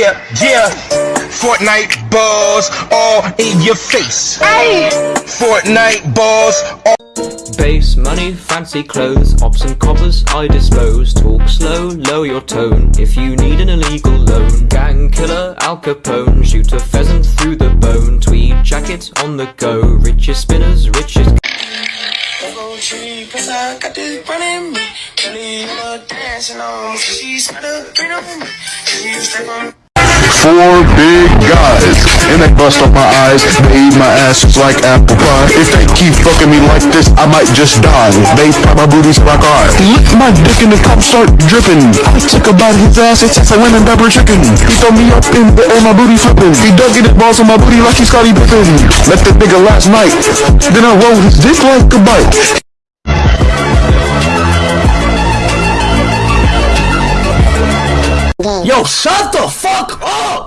Yeah, yeah. Fortnite balls all in your face. Hey. Fortnite balls all Base money, fancy clothes, ops and coppers I dispose. Talk slow, lower your tone if you need an illegal loan. Gang killer, Al Capone, shoot a pheasant through the bone. Tweed jacket on the go, richest spinners, richest. Go tree, I got this running me. Kelly, you know, dancing on me. She's got a green on me. She step on Four big guys, and they bust off my eyes. They eat my ass just like apple pie. If they keep fucking me like this, I might just die. They pop my booties like I lick my dick and the cup start dripping. I took about his ass, it tastes like lemon pepper chicken. He throw me up in the air, my booty flipping. He dug in his balls on my booty like he's Scottie Pippen. Met the nigga last night, then I rolled his dick like a bike. Yo, shut the fuck up!